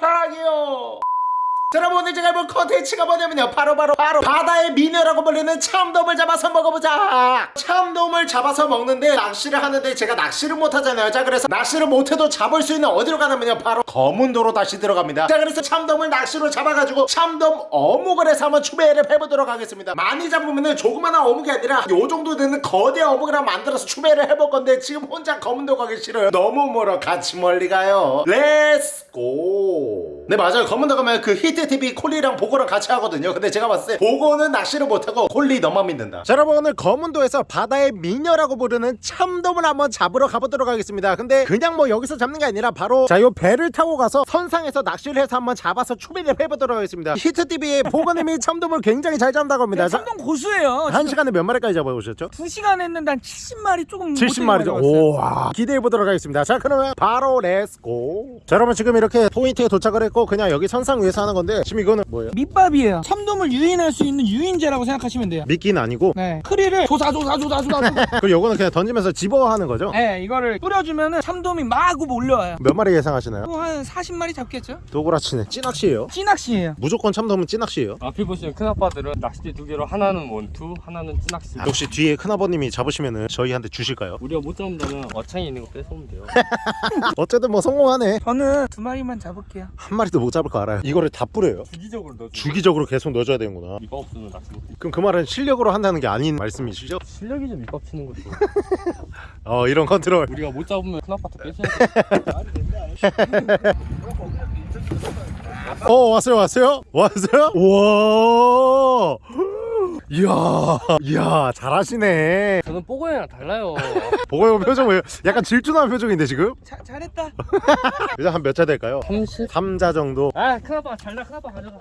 사랑해요 자, 여러분 오늘 제가 해볼 컨텐츠가 뭐냐면요. 바로 바로 바로 바다의 미녀라고 불리는 참돔을 잡아서 먹어보자. 참돔을 잡아서 먹는데 낚시를 하는데 제가 낚시를 못하잖아요. 자 그래서 낚시를 못해도 잡을 수 있는 어디로 가냐면요. 바로 거문도로 다시 들어갑니다. 자 그래서 참돔을 낚시로 잡아가지고 참돔 어묵을 해서 한번 추배를 해보도록 하겠습니다. 많이 잡으면은 조그마한 어묵이 아니라 요 정도 되는 거대 어묵을 한번 만들어서 추배를 해볼 건데 지금 혼자 거문도 가기 싫어요. 너무 멀어. 같이 멀리 가요. let's go 네 맞아요. 거문도 가면 그 히트 TV 콜리랑 보고랑 같이 하거든요 근데 제가 봤을 때 보고는 낚시를 못하고 콜리 너만 믿는다 자 여러분 오늘 거문도에서 바다의 미녀라고 부르는 참돔을 한번 잡으러 가보도록 하겠습니다 근데 그냥 뭐 여기서 잡는 게 아니라 바로 자요 배를 타고 가서 선상에서 낚시를 해서 한번 잡아서 추비를 해보도록 하겠습니다 히트TV의 보고님이 참돔을 굉장히 잘 잡는다고 합니다 자, 참돔 고수예요. 한 시간에 몇 마리까지 잡아오셨죠? 2시간 했는데 한 70마리 조금 70마리죠. 오와 기대해 보도록 하겠습니다. 자 그러면 바로 let's go. 자 여러분 지금 이렇게 포인트에 도착을 했고 그냥 여기 선상 위에서 하는 건데 지금 이거는 뭐예요? 밑밥이에요. 참돔을 유인할 수 있는 유인제라고 생각하시면 돼요. 미끼는 아니고 네. 크리를 조사조사조사조사. 그리고 요거는 그냥 던지면서 집어 하는 거죠? 네, 이거를 뿌려주면 은 참돔이 마구 몰려와요. 몇 마리 예상하시나요? 뭐한 40마리 잡겠죠? 도구라치네 찌낚시예요. 찌낚시예요. 무조건 참돔은 찌낚시예요. 앞에 보시면 큰아빠들은 낚싯대 두 개로 하나는 원투, 하나는 찌낚시. 혹시 뒤에 큰아버님이 잡으시면은 저희한테 주실까요? 우리가 못 잡는다면 어창에 있는 거 뺏어오면 돼요. 어쨌든 뭐 성공하네. 저는 두 마리만 잡을게요. 한 마리도 못 잡을 거 알아요. 이거를 다 뿌려요. 주기적으로 넣어. 주기적으로 계속 넣어줘야 되는구나. 밑밥 없으면 낚시 못 해. 그럼 그 말은 실력으로 한다는 게 아닌 말씀이시죠? 실력이 좀 밑밥 치는 거죠. 어 이런 컨트롤. 우리가 못 잡으면 큰아빠한테 뺏어야 돼. 어 왔어요 왔어요 왔어요 와 이야 이야 잘하시네 저는 뽀고이랑 달라요. 보고 형 표정 왜 약간 질투나는 표정인데 지금 자, 잘했다. 일단 한몇자 될까요 30? 3자 정도 아 큰아빠 잘나 큰아빠 가져가.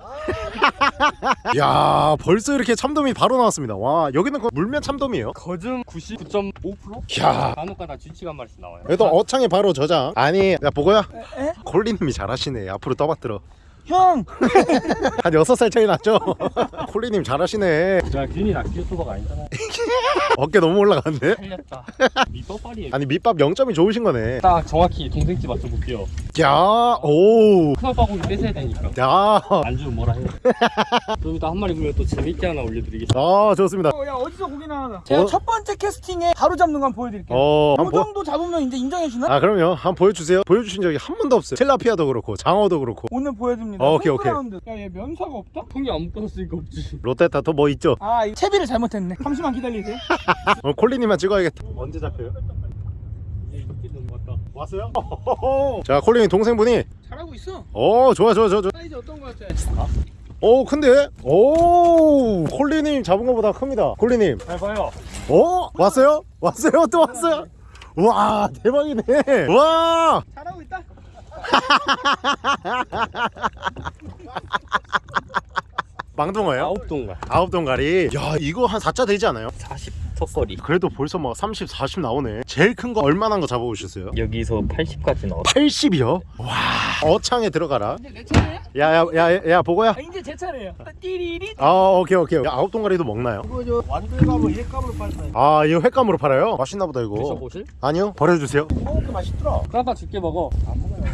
야 벌써 이렇게 참돔이 바로 나왔습니다 와 여기는 그 물면 참돔이에요 거즘 99.5%? 야 간혹가다 쥐치가 한 마리씩 나와요. 그래도 어창에 바로 저장 아니 야 보고야 에? 콜리님이 잘하시네 앞으로 떠받들어 형! 한 6살 차이 났죠 콜리님 잘하시네 야 괜히 낚시 유튜버가 아니잖아. 어깨 너무 올라갔네 살렸다. 밑밥빨이에요. 아니 밑밥 0점이 좋으신 거네 딱 정확히 동생 집 맞춰볼게요. 야오야 큰아빠 고기 뺏어야 되니까. 안 주면 뭐라 해요. 좀 이따 한 마리 물면 또 재밌게 하나 올려드리겠습니다. 아 좋습니다 어, 야, 어디서 고기 나와나? 제가 어? 첫 번째 캐스팅에 바로 잡는 거 한번 보여드릴게요. 어, 이 한번 보... 정도 잡으면 이제 인정해주나? 아 그럼요 한번 보여주세요 보여주신 적이 한 번도 없어요 텔라피아도 그렇고 장어도 그렇고 오늘 보여줍니다. 어, 오케이, 오케이. 야, 얘 면사가 없다? 통이 안 묶었으니까 없지. 롯데타 또 뭐 있죠 아, 이 채비를 잘못했네. 잠시만 기다리세요. 오늘 콜리님만 찍어야겠다 언제 잡혀요? 왔어요? 자 콜리님 동생분이 잘하고 있어. 오 좋아 좋아 좋아 좋아 사이즈 어떤 거 같아? 오 큰데? 오 콜리님 잡은 것보다 큽니다 콜리님 잘 봐요. 오 왔어요? 왔어요? 또 왔어요? 와 대박이네 와 잘하고 있다. 망둥어예요? 아홉 동가. 아홉 동가리 야 이거 한 4자 되지 않아요? 40 턱걸이. 그래도 벌써 막 30, 40 나오네 제일 큰 거 얼마나 거 잡아오셨어요? 여기서 80까지 나와. 80이요? 와 어창에 들어가라 이제 내 차례야? 야야야야 보고야 아, 이제 제 차례예요. 띠리리. 아 오케이 오케이 야, 아홉 동가리도 먹나요? 이거 저 완들감을 일감으로 팔아요. 아 이거 횟감으로 팔아요? 맛있나 보다 이거 드셔보실? 아니요 버려주세요 어, 그 맛있더라. 까봐 줄게 먹어.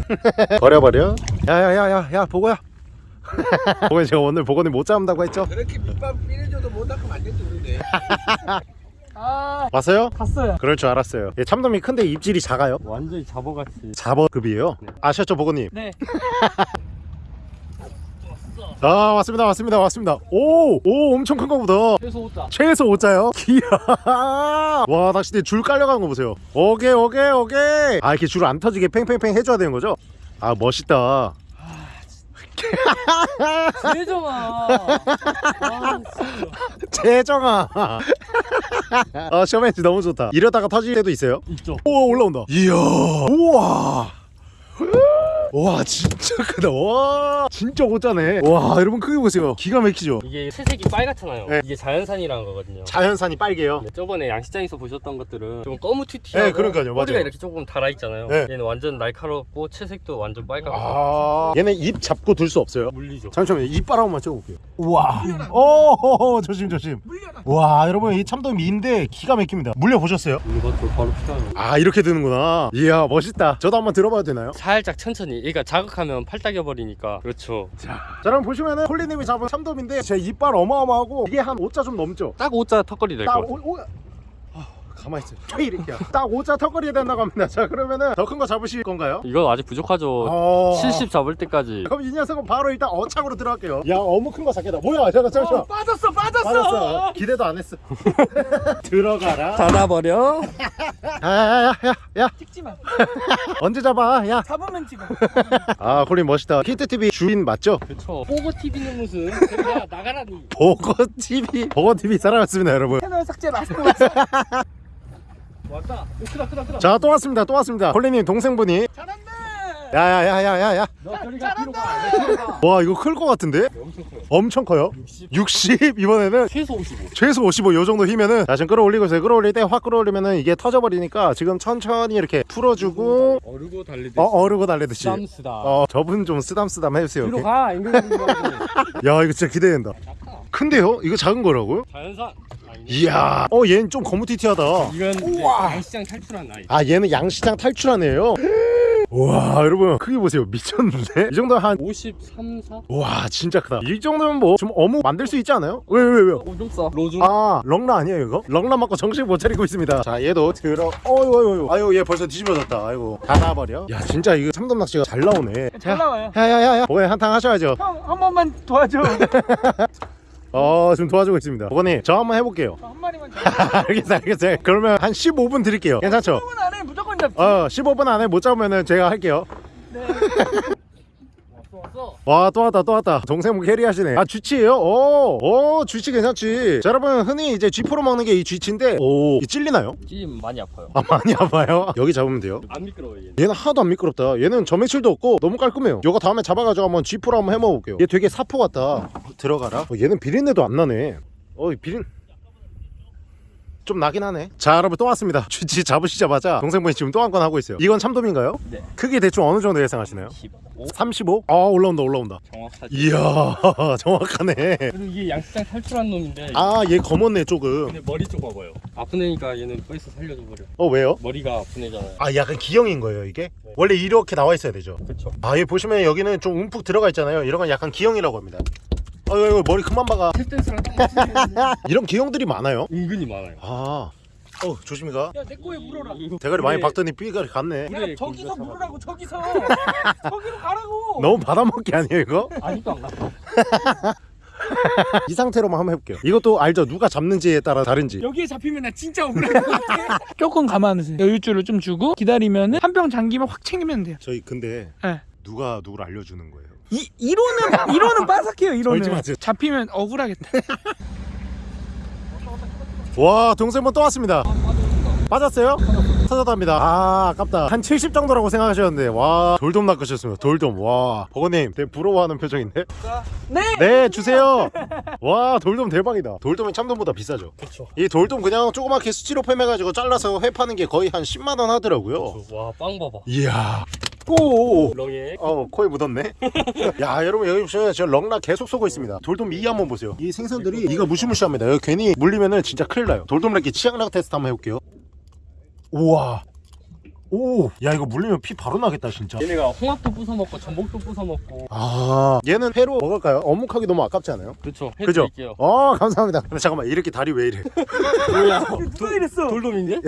버려버려 야야야야 야 보고야 보고 제가 오늘 보고님 못 잡는다고 했죠? 그렇게 밑밥 삐려줘도 못 낚으면 안 되지 우리네 아, 왔어요? 갔어요. 그럴 줄 알았어요 예, 참돔이 큰데 입질이 작아요 완전히 잡어같이. 잡어급이에요 아셨죠 보고님? 네. 아 왔습니다 왔습니다 왔습니다 오오 엄청 큰 거보다 최소 5자. 최소 5자요? 이야 와 낚싯대 줄 깔려가는 거 보세요 오케이 오케이 오케이 아 이렇게 줄 안 터지게 팽팽팽 해줘야 되는 거죠? 아 멋있다 대정아. 아, 진짜. 재정아 아 쇼맨지 너무 좋다 이러다가 터질 때도 있어요? 있죠. 오 올라온다 이야 우와 와 진짜 크다 와 진짜 오짜네 와 여러분 크게 보세요 기가 막히죠 이게 채색이 빨갛잖아요. 네. 이게 자연산이라는 거거든요. 자연산이 빨개요 네, 저번에 양식장에서 보셨던 것들은 좀 거무튀튀하고 네, 그러니까요. 꼬리가 맞아요. 이렇게 조금 달아있잖아요. 네. 얘는 완전 날카롭고 채색도 완전 빨갛고 아 얘네 입 잡고 둘 수 없어요 물리죠. 잠시만요 이빨 한번 찍어볼게요 우와 오 조심 조심 물려라. 와 여러분 이 참돔 미인데 기가 막힙니다 물려보셨어요? 이것도 바로 필요하요 아 이렇게 드는구나 이야 멋있다 저도 한번 들어봐도 되나요? 살짝 천천히 얘가 자극하면 팔 따겨버리니까. 그렇죠. 자 여러분 보시면은 홀리님이 잡은 참돔인데 제 이빨 어마어마하고 이게 한 5자 좀 넘죠? 딱 5자 턱걸이 될것딱 같아 오, 오, 아, 가만히 있어 왜 이렇게야 딱 5자 턱걸이 된다고 합니다. 자 그러면은 더 큰 거 잡으실 건가요? 이건 아직 부족하죠. 어... 70 잡을 때까지. 그럼 이 녀석은 바로 일단 어창으로 들어갈게요. 야 어묵 큰 거 잡겠다. 뭐야? 잠깐 잠시만 빠졌어 빠졌어. 맞았어. 기대도 안 했어. 들어가라. 닫아버려. 야야야야 찍지마. 언제 잡아? 야. 잡으면 찍어. 아 홀린 멋있다. 히트TV 주인 맞죠? 그렇죠 보고 TV는 무슨 그냥 나가라니. 보거TV 보거TV 사랑했습니다 여러분. 채널 삭제 라스트 왔다. 크다 크다 크다. 자 또 왔습니다 또 왔습니다. 콜리님 동생분이. 잘한다! 야야야야야야. 와 이거 클 것 같은데? 엄청 커요. 엄청 커요? 60 60 이번에는? 최소 55 최소 55 요 정도 힘면은? 자 지금 끌어올리고 있어요. 끌어올릴 때 확 끌어올리면은 이게 터져버리니까 지금 천천히 이렇게 풀어주고 어르고 달래듯이. 어 어르고 달래듯이. 쌈스다 어 저분 좀 쓰담쓰담 해주세요 뒤로 이렇게. 가 angling 야 이거 진짜 기대된다 큰데요? 이거 작은 거라고요? 자연산. 이야. 어 얘는 좀 거무튀튀하다. 이건 이제 시장 탈출한 아이. 아 얘는 양시장 탈출한 애예요. 와 여러분 크기 보세요. 미쳤는데? 이 정도 한 53, 4? 와 진짜 크다. 이 정도면 뭐 좀 어묵 만들 수 있지 않아요? 왜 왜 왜요? 오좀 싸. 로중. 아 렁라 아니에요 이거? 렁라 맞고 정신 못 차리고 있습니다. 자 얘도 들어. 어이구 어이구 아유 얘 벌써 뒤집어졌다. 아이고. 닫아버려. 야 진짜 이거 참돔 낚시가 잘 나오네. 잘 나와요. 야야야야. 보건이 한탕 하셔야죠. 형 한 번만 도와줘 어 지금 도와주고 있습니다. 보건이 저 한번 해볼게요. 저한 마리만 알겠어요 알겠어요. 그러면 한 15분 드릴게요. 괜찮죠? 15분 안에 무조건 잡지. 어 15분 안에 못 잡으면은 제가 할게요. 네. 와 또 왔다 또 왔다 동생분 캐리하시네 아 쥐치예요? 오오 쥐치 괜찮지 자 여러분 흔히 이제 쥐포로 먹는 게 이 쥐치인데 오이 찔리나요? 찜 많이 아파요. 아 많이 아파요? 여기 잡으면 돼요 안 미끄러워요 얘는. 얘는 하나도 안 미끄럽다 얘는 점액질도 없고 너무 깔끔해요 요거 다음에 잡아가지고 한번 쥐포로 한번 해먹어볼게요 얘 되게 사포 같다 들어가라 어, 얘는 비린내도 안 나네 어이 비린 좀 나긴 하네 자 여러분 또 왔습니다 쥐치 잡으시자마자 동생분이 지금 또 한 건 하고 있어요 이건 참돔인가요? 네. 크기 대충 어느 정도 예상하시나요? 15. 35? 아 올라온다 올라온다 정확하지. 이야 정확하네 그리고 이게 양식장 탈출한 놈인데. 아 얘 검었네 조금 근데 머리 쪽 봐봐요. 아픈 애니까 얘는 뺏어 살려줘 버려. 어 왜요? 머리가 아픈 애잖아요. 아 약간 기형인 거예요 이게? 원래 이렇게 나와 있어야 되죠 그렇죠. 아 여기 보시면 여기는 좀 움푹 들어가 있잖아요 이런 건 약간 기형이라고 합니다 아유 아유, 머리 그만 박아. 탭댄스랑 이런 기형들이 많아요? 은근히 많아요. 아. 어, 조심히 가. 야 내 거에 물어라. 대가리 많이 네. 박더니 삐가리 갔네. 야 저기서 물으라고 저기서. 저기로 가라고. 너무 받아먹기 아니에요 이거? 아직도 안 갔어. 이 상태로만 한번 해볼게요. 이것도 알죠? 누가 잡는지에 따라 다른지. 여기에 잡히면 나 진짜 억울해 조금 감안하세요. 여유줄을 좀 주고 기다리면은 한병 잠기면 확 챙기면 돼요. 저희 근데 네. 누가 누굴 알려주는 거예요 이, 이로는 이로는 빠삭해요 마세요. 잡히면 억울하겠다. 와 동생분 또 왔습니다. 빠졌어요? 터졌답니다. 아 아깝다. 한 70 정도라고 생각하셨는데 와 돌돔 낚으셨습니다. 돌돔 와. 버거님 되게 부러워하는 표정인데? 네! 네 주세요! 와 돌돔 대박이다. 돌돔이 참돔보다 비싸죠? 그렇죠. 이 돌돔 그냥 조그맣게 수치로 팸 해가지고 잘라서 회 파는 게 거의 한 10만원 하더라고요. 와빵 봐봐. 이야 오오오 렁에. 어 코에 묻었네. 야 여러분 여기 보시면 저 렁라 계속 쏘고 있습니다. 돌돔 이 한번 보세요. 이 생선들이 이가 무시무시합니다. 여기 괜히 물리면은 진짜 큰일 나요. 돌돔 렉기 치약락 테스트 한번 해볼게요. 우와 오 야 이거 물리면 피 바로 나겠다 진짜 얘네가 홍합도 부숴 먹고 전복도 부숴 먹고. 아 얘는 회로 먹을까요? 어묵하기 너무 아깝지 않아요? 그렇죠. 그죠? 해드릴게요. 어 감사합니다 근데 잠깐만 이렇게 다리 왜 이래 뭐야? 누가 이랬어 돌돔인데?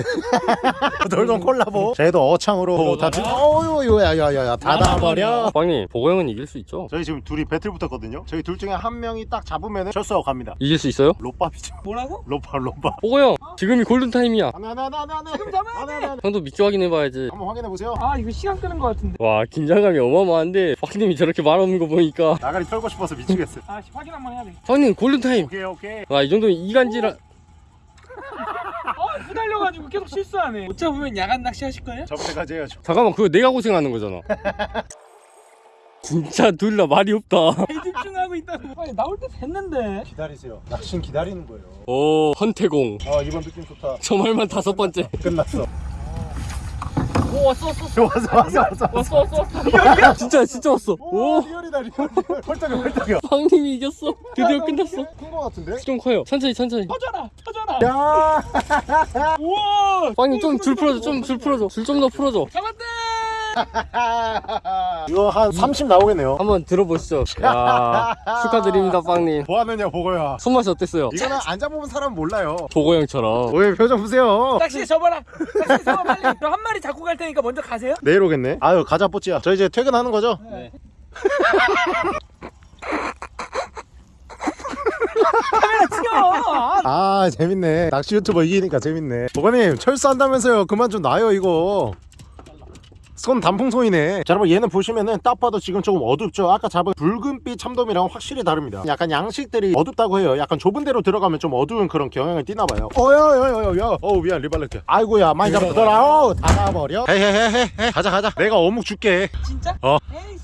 돌돔 콜라보 저희도 어창으로 다 들... 어유 야야야야 닫아버려 빵님 보고 형은 이길 수 있죠. 저희 지금 둘이 배틀 붙었거든요 저희 둘 중에 한 명이 딱 잡으면 철수하고 갑니다 이길 수 있어요? 좆밥이죠 뭐라고? 좆밥 좆밥 보고 형 지금이 골든 타임이야. 안해 안해 안해 안해 지금 잡아야 안해 형도 믿고 확인해봐야지. 한번 확인해 보세요 아 이거 시간 끄는 거 같은데 와 긴장감이 어마어마한데 빵님이 저렇게 말하는 거 보니까 나가리 털고 싶어서 미치겠어 아 씨, 확인 한번 해야 돼 형님 골든 타임. 오케이 오케이 와이 정도면 이간질한. 어, 후달려가지고 계속 실수하네 못 잡으면 야간 낚시 하실 거예요? 저번 때까지 해야죠 잠깐만 그거 내가 고생하는 거잖아. 진짜 둘 다 말이 없다. 집중하고 있다고 빨리 나올 때 됐는데 기다리세요 낚시는 기다리는 거예요 오 헌태공. 아 이번 느낌 좋다 저 말만 다섯 번째. 끝났어 오 왔어 왔어 왔어 왔어 왔어 왔어 왔어. 진짜 진짜 왔어. 오오 real이다 real 헐떡여 헐떡여 빵님이 이겼어. 드디어 끝났어. 큰거 같은데? 좀 커요. 천천히 천천히. 터져라 터져라 야 우와 빵님 좀 줄 풀어줘. 좀 줄 풀어줘. 줄 좀 더 풀어줘. 잡았다 이거 한 30 나오겠네요 한번 들어보시죠. 야 축하드립니다, 빵님. 뭐 하느냐 보고야 손맛이 어땠어요? 이거는 안 잡아본 사람 몰라요 보고 형처럼. 왜 표정 보세요 낚시 접어라. 낚시 접어 빨리. 저 한 마리 잡고 갈 테니까 먼저 가세요. 내일 오겠네 아유 가자 뽀찌야 저 이제 퇴근하는 거죠? 네. 카메라 튀어. 아 재밌네 낚시 유튜버 이기니까 재밌네 보건님 철수한다면서요 그만 좀 놔요 이거 손 단풍손이네. 자 여러분 얘는 보시면은 딱 봐도 지금 조금 어둡죠? 아까 잡은 붉은빛 참돔이랑 확실히 다릅니다. 약간 양식들이 어둡다고 해요. 약간 좁은 데로 들어가면 좀 어두운 그런 경향을 띠나봐요. 어여여여여 어우 미안 리발렛게 아이고야 많이 잡더라 어우 닫아버려. 헤헤헤헤 가자 가자. 내가 어묵 줄게. 진짜? 어.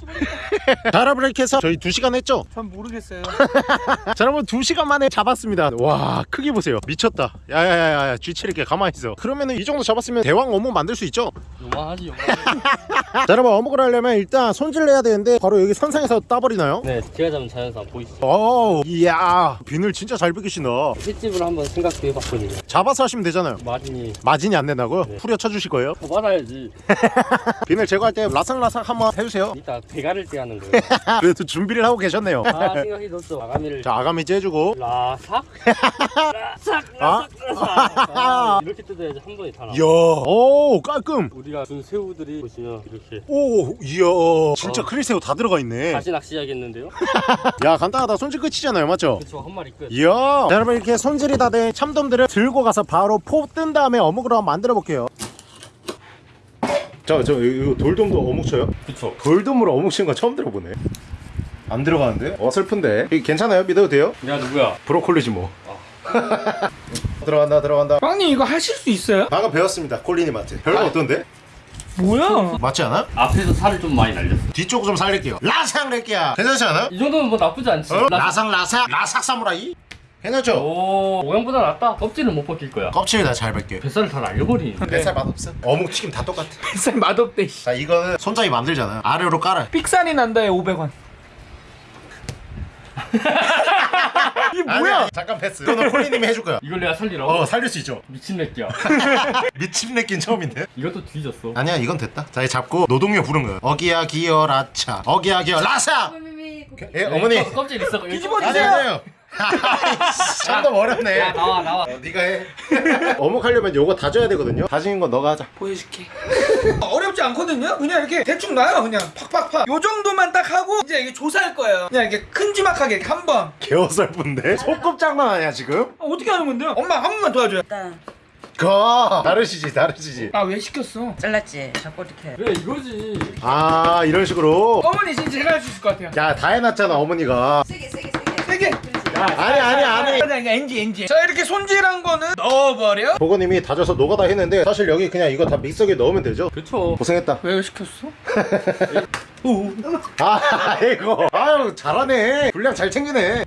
모르겠다. 자 여러분 이렇게 해서 저희 2시간 했죠? 전 모르겠어요. 자 여러분 2시간 만에 잡았습니다. 와 크기 보세요. 미쳤다. 야야야야 쥐치를게. 가만히 있어. 그러면은 이 정도 잡았으면 대왕 어묵 만들 수 있죠? 요만하지, 요만하지. 자 여러분 어묵을 하려면 일단 손질을 해야 되는데 바로 여기 선상에서 따버리나요? 네, 제가 잡은 자연산 보이시죠? 오 이야 비늘 진짜 잘 비기신다 횟집을 한번 생각해 봤거든요. 잡아서 하시면 되잖아요 마진이 마진이 안 된다고요? 네. 후려 쳐주실 거예요? 더 받아야지. 비늘 제거할 때 라삭라삭 한번 해주세요 이따 배가를 때 하는 거예요. 그래도 준비를 하고 계셨네요 아, 생각이 뒀죠. 아가미를. 자 아가미지 해주고 라삭? 라삭, 아? 라삭, 라삭. 아, 이렇게 뜯어야지 한 번에 다 나와. 이야 오 깔끔 우리가 준 새우들이 보시면 이렇게 오 이야 진짜 어. 크릴새우 다 들어가 있네 다시 낚시해야겠는데요? 야 간단하다 손질 끝이잖아요 맞죠? 그쵸, 한 마리 끝. 이야 자, 여러분 이렇게 손질이 다 된 참돔들을 들고 가서 바로 포 뜬 다음에 어묵으로 한번 만들어 볼게요 자, 저 이거 돌돔도 어묵 쳐요? 그쵸. 돌돔으로 어묵 치는 건 처음 들어보네 안 들어가는데? 어 슬픈데 괜찮아요? 믿어도 돼요? 야, 누구야? 브로콜리지 뭐 들어간다 들어간다 빵님 이거 하실 수 있어요? 방금 배웠습니다 콜리님한테 별거 어떤데? 뭐야? 맞지 않아? 앞에서 살을 좀 많이 날렸어. 뒤쪽 좀 살릴게요 라상 낼게야 괜찮지 않아? 이 정도면 뭐 나쁘지 않지. 어? 라- 라상 라삭 라삭 사무라이? 괜찮죠? 오, 모양보다 낫다. 껍질은 못 벗길 거야. 껍질 다잘 벗게 뱃살을 다 날려버리네. 뱃살 맛없어 어묵 튀김 다 똑같아 뱃살 맛없대. 씨. 자 이거는 손잡이 만들잖아 아래로 깔아 삑살이 난다에 500원. 뭐야? 아니야, 잠깐 패스 이거는 콜리님이 해줄 거야 이걸 내가 살리라고? 어 살릴 수 있죠 미친 새끼야. 미친 내낀 처음인데 이것도 뒤졌어. 아니야 이건 됐다 자 이제 잡고 노동요 부른 거야 어기야 기어 라차 어기야 기어 라사 예 어머니 껍- 껍질 있어. 뒤집어 아니 주세요. 아니에요 참도 어렵네 야, 나와, 나와. 어, 네가 해 어묵 하려면 요거 다져야 되거든요 다지는 건 너가 하자 보여줄게. 어렵지 않거든요. 그냥 이렇게 대충 놔요. 그냥 팍팍팍. 요 정도만 딱 하고 이제 이게 조사할 거예요. 그냥 이렇게 큼지막하게 이렇게 한 번. 개어설픈데 소꿉 장난 아니야 지금? 아, 어떻게 하는 건데요? 엄마 한 번만 도와줘요. 일단 가 다르시지 다르시지 아 왜 시켰어? 잘랐지 자꾸 이렇게 그래, 이거지. 아 이런 식으로 어머니 진짜 제가 할 수 있을 것 같아요. 야 다 해놨잖아 어머니가 세게 세게 세게 세게. 아니 아니 아니 아니 아니 NG NG. 자 이렇게 손질한 거는 넣어버려. 보건님이 다져서 노가다 했는데 사실 여기 그냥 이거 다 믹서기에 넣으면 되죠? 그쵸. 고생했다 왜 시켰어? 아 이거 아유 잘하네 분량 잘 챙기네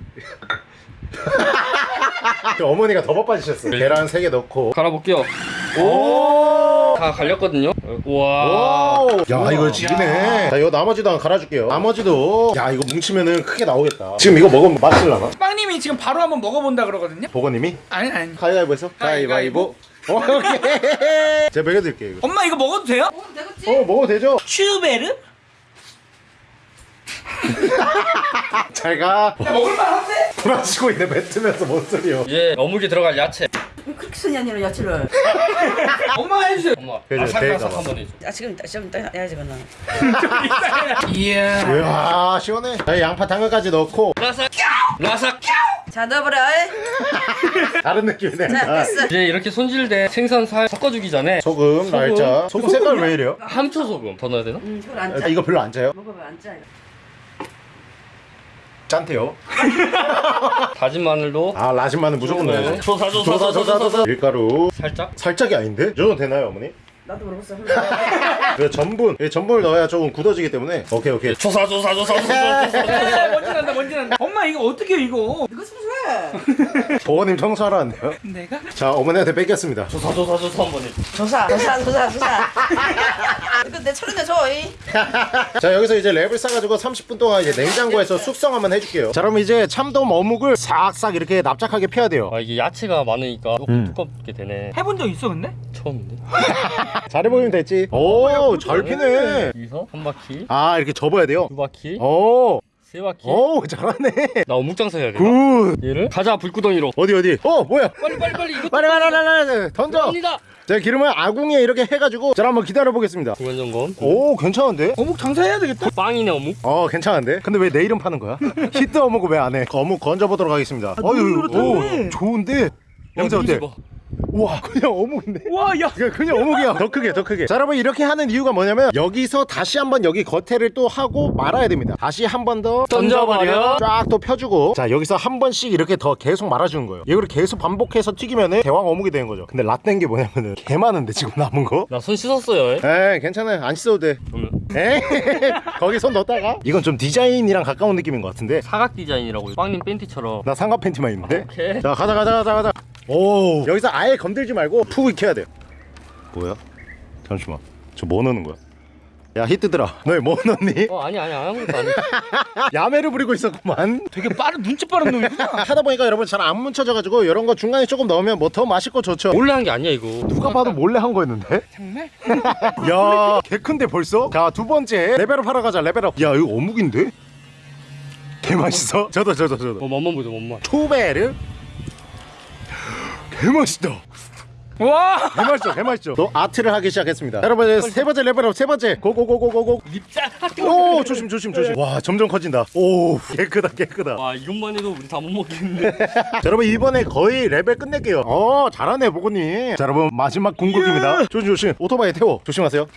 그 어머니가 더 바빠지셨어 계란 3개 넣고 갈아볼게요. 오! 다 갈렸거든요. 오! 야 이거 지기네 자 이거 나머지도 한번 갈아줄게요 나머지도 야 이거 뭉치면은 크게 나오겠다 지금 이거 먹으면 맛있을라나? 빵님이 지금 바로 한번 먹어본다 그러거든요. 보건님이 아니 아니. 가위바위보에서 가위바위보. 오케이 제가 먹여드릴게요 이거 엄마 이거 먹어도 돼요? 어 되겠지? 어 먹어도 되죠? 슈베르? 잘가 먹을만한데? 돌아치고 있네 뱉으면서 뭔 소리요 이제 어묵에 들어갈 야채. 쓰니 아니라 야채를 엄마 해주세요. 엄마. 그래, 아삭아삭 한번 해줘. 아 지금 지금 딱 해야지 그나 이야. 이야 시원해 자 양파 당근까지 넣고 라삭. 라삭. 자 넣어버려. 다른 느낌이네 자 아, 됐어 이제 이렇게 손질된 생선 살 섞어주기 전에 소금, 소금? 날짜 소금 색깔 왜 이래요? 함초 소금 더 넣어야 되나? 음안 아, 짜. 이거 별로 안 짜요? 먹어봐 안 짜. 짠테요 다진 마늘도 아 라진마는 무조건 네. 넣어야죠 조사 조사 조사 조사 조사 조사 밀가루 살짝. 살짝이 아닌데? 이 정도 되나요 어머니? 나도 모르겠어. 그 전분 이 전분을 넣어야 조금 굳어지기 때문에 오케이 오케이 조사 조사 조사 조사. 에, 먼지 난다 먼지 난다. 엄마 이거 어떻게 해, 이거? 이거. 보건님 청소하라는데요? 내가? 자 어머니한테 뺏겼습니다. 조사 조사 조사 한번 해. 조사 조사 조사 조사. 근데 철인데 줘 이. 자 여기서 이제 랩을 싸가지고 30분 동안 이제 냉장고에서 숙성 한번 해줄게요. 자 그럼 이제 참돔 어묵을 싹싹 이렇게 납작하게 펴야 돼요. 아 이게 야채가 많으니까 조금 음. 두껍게 되네. 해본 적 있어 근데? 처음인데? 잘해보면 됐지. 오 잘 피네. 여기서? 한 바퀴? 아 이렇게 접어야 돼요? 두 바퀴? 오, 세 바퀴. 오 잘하네. 나 어묵장사 해야 돼 good. 얘를? 가자 불구덩이로. 어디 어디? 어 뭐야? 빨리 빨리 빨리. 이거 빨리 빨리 빨리 빨리 던져. 갑니다. 자 기름을 아궁이에 이렇게 해가지고 자 한번 기다려 보겠습니다. 중간 점검. 오 괜찮은데? 어묵 장사해야 되겠다. 빵이네 어묵. 어 괜찮은데? 근데 왜 내 이름 파는 거야? 히트 어묵을 왜 안 해? 어묵 건져 보도록 하겠습니다. 어유 오 좋은데? 영재 어때? 봐. 우와. 그냥 어묵인데? 와야. 그냥, 어묵이야. 더 크게 더 크게. 자 여러분 이렇게 하는 이유가 뭐냐면 여기서 다시 한번 여기 겉에를 또 하고 말아야 됩니다. 다시 한 번 더 던져버려. 쫙 또 펴주고. 자 여기서 한 번씩 이렇게 더 계속 말아주는 거예요. 이거를 계속 반복해서 튀기면은 대왕 어묵이 되는 거죠. 근데 라떼인 게 뭐냐면은 개 많은데 지금 남은 거? 나 손 씻었어요 에이 괜찮아요. 안 씻어도 돼. 에이 거기 손 넣었다가? 이건 좀 디자인이랑 가까운 느낌인 것 같은데. 사각 디자인이라고 빵님 팬티처럼. 나 삼각 팬티만 입는데? 오케이. 자 가자 가자 가자 가자 오 여기서 아예 건들지 말고 푹 익혀야 돼요 뭐야? 잠시만 저 뭐 넣는 거야? 야 히트들아 너 뭐 넣니? 어 아니 아니 아무것도 아니 야매를 부리고 있었구만 되게 빠른 눈치 빠른 놈이구나 하다 보니까 여러분 잘 안 뭉쳐져가지고 이런 거 중간에 조금 넣으면 뭐 더 맛있고 좋죠 몰래 한 게 아니야 이거 누가 봐도 몰래 한 거였는데? 정말? 야 개 큰데 벌써? 자 두 번째 level up 하러 가자 level up 야 이거 어묵인데? 개 맛있어? 저도 저도 저도 어 맛만 보자 맛만 초베르 개 맛있다. 와! 개 맛있죠 개 맛있죠 또 아트를 하기 시작했습니다. 여러분 이제 세 번째 level up 세 번째. 고고고고고고. 립자 오 조심 조심 조심. 와 점점 커진다. 크다 개 크다. 와 이것만 해도 우리 다 못 먹겠는데. 자, 여러분 이번에 거의 레벨 끝낼게요. 어 잘하네 보고님. 자 여러분 마지막 궁극입니다. 조심 조심. 오토바이 태워. 조심하세요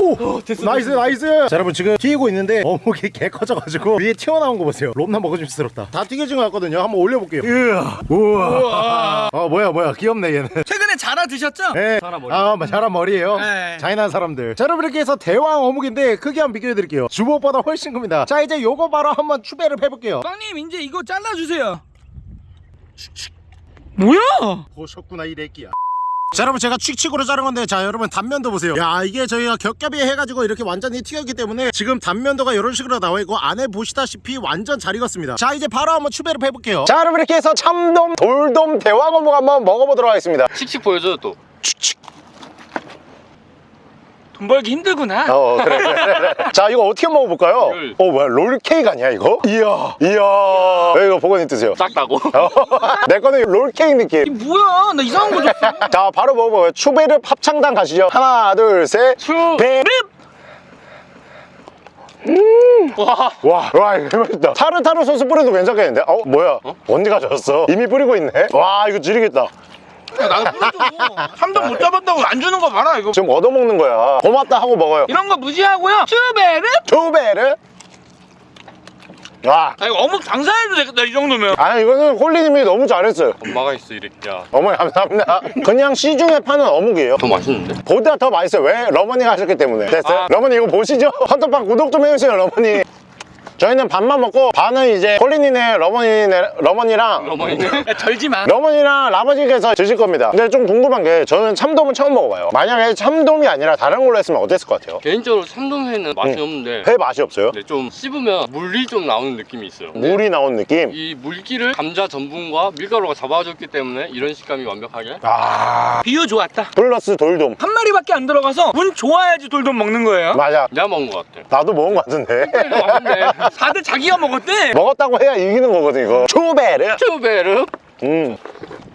오 됐어, nice nice 자 여러분 지금 튀기고 있는데 어묵이 개 커져가지고 위에 튀어나온 거 보세요 존나 먹음직스럽다 다 튀겨진 것 같거든요 한번 올려볼게요 으아 우와 어 뭐야 뭐야 귀엽네 얘는 최근에 자라 드셨죠? 네. 자라 머리. 아, 자란 머리예요. 네. 잔인한 사람들. 자, 여러분 이렇게 해서 대왕 어묵인데 크기 한번 비교해 드릴게요. 주먹보다 훨씬 큽니다. 자, 이제 요거 바로 한번 추배를 해볼게요. 빵님 이제 이거 잘라주세요 뭐야? 보셨구나 이 래끼야. 자 여러분 제가 칙칙으로 자른 건데 자 여러분 단면도 보세요. 야 이게 저희가 겹겹이 해가지고 이렇게 완전히 튀겼기 때문에 지금 단면도가 이런 식으로 나와 있고 안에 보시다시피 완전 잘 익었습니다. 자 이제 바로 한번 추배를 해볼게요. 자 여러분 이렇게 해서 참돔 돌돔 대왕어묵 한번 먹어보도록 하겠습니다. 씩씩 보여줘요 또 돈 벌기 힘들구나. 어 그래. 그래. 자 이거 어떻게 먹어볼까요? 이걸- 어 뭐야 롤케이크 아니야 이거? 이야 이야. 이거 보고님 드세요. 작다고? 내 거는 롤케이크 느낌. 이 뭐야? 나 이상한 거 줬어. 자 바로 먹어봐요. 추베르 합창단 가시죠. 하나 둘셋. 추배 와. 와, 와 이거 맛있다. 타르타르 소스 뿌려도 괜찮겠는데? 어 뭐야? 언니 가져왔어. 이미 뿌리고 있네? 와 이거 지리겠다 야 나도 뿌려줘 삼동 못 잡았다고 안 주는 거 봐라 이거. 지금 얻어먹는 거야. 고맙다 하고 먹어요. 이런 거 무시하고요. 슈베르? 추베르? 와. 아 이거 어묵 장사해도 되겠다 이 정도면. 아니 이거는 홀리님이 너무 잘했어요. 엄마가 있어 이렇게 어머니 감사합니다. 그냥 시중에 파는 어묵이에요. 더 맛있는데? 보다 더 맛있어요. 왜? 러머니가 하셨기 때문에. 됐어요? 아. 러머니 이거 보시죠? 헌터빵 구독 좀 해주세요 러머니 저희는 반만 먹고 반은 이제 홀리니네 러머니네 러머니랑 어머니네? 야 덜지마. 러머니랑 라버지께서 드실 겁니다. 근데 좀 궁금한 게 저는 참돔은 처음 먹어봐요. 만약에 참돔이 아니라 다른 걸로 했으면 어땠을 것 같아요? 개인적으로 참돔회는 맛이 응. 없는데 회 맛이 없어요? 근데 좀 씹으면 물이 좀 나오는 느낌이 있어요. 물이 나온 느낌? 이 물기를 감자 전분과 밀가루가 잡아줬기 때문에 이런 식감이 완벽하게. 아. 비유 좋았다. 플러스 돌돔. 한 마리밖에 안 들어가서 운 좋아야지 돌돔 먹는 거예요? 맞아. 내가 먹은 것 같아. 나도 먹은 것 같은데 다들 자기가 먹었대? 먹었다고 해야 이기는 거거든 이거. 초베르? 쭈베르? 음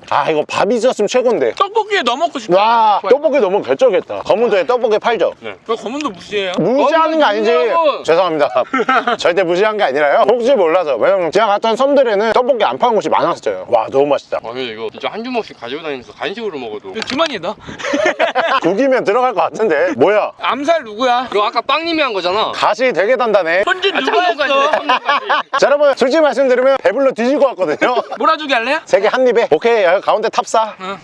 아 이거 밥 있었으면 최고인데. 떡볶이에 넣어 먹고 싶다 와 떡볶이 너무 결정했다. 검은도에 떡볶이 팔죠? 왜 검은도 무시해요? 무시하는 게 아니지. 무시하고. 죄송합니다. 절대 무시한 게 아니라요. 혹시 몰라서. 왜냐면 제가 갔던 섬들에는 떡볶이 안 파는 곳이 많았어요. 와 너무 맛있다. 아 근데 이거 진짜 한 주먹씩 가지고 다니면서 간식으로 먹어도. 주머니에 넣어 국이면 들어갈 것 같은데. 뭐야? 암살 누구야? 그거 아까 빵님이 한 거잖아. 가시 되게 단단해. 현진 아 누가 참돔까지 했어? 자 여러분 솔직히 말씀드리면 배불러 뒤질 것 같거든요. 몰아주기 할래요? 세 개 한 입에? 오케이 여기 가운데 탑사 응.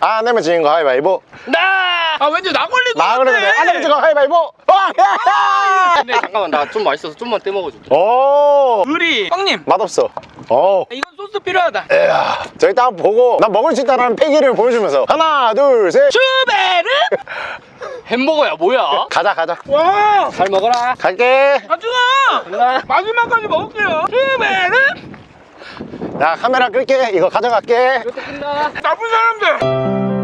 안 내면 지는 거 하이바이보 나! 아 왠지 나것나 같아 그래도 돼안 내면 지는 거 하이바이보 와! 근데 잠깐만 나 좀 맛있어서 좀만 떼먹어줄게 오 의리 빵님 맛없어 어 이건 소스 필요하다. 에야 저기 딱 보고 나 먹을 수 있다는 패기를 보여주면서 하나 둘셋 슈베르? 햄버거야 뭐야? 가자 가자 와! 잘 먹어라. 갈게 가준아! 마지막까지 먹을게요. 슈베르? 야 카메라 끌게 이거 가져갈게 나쁜 사람들!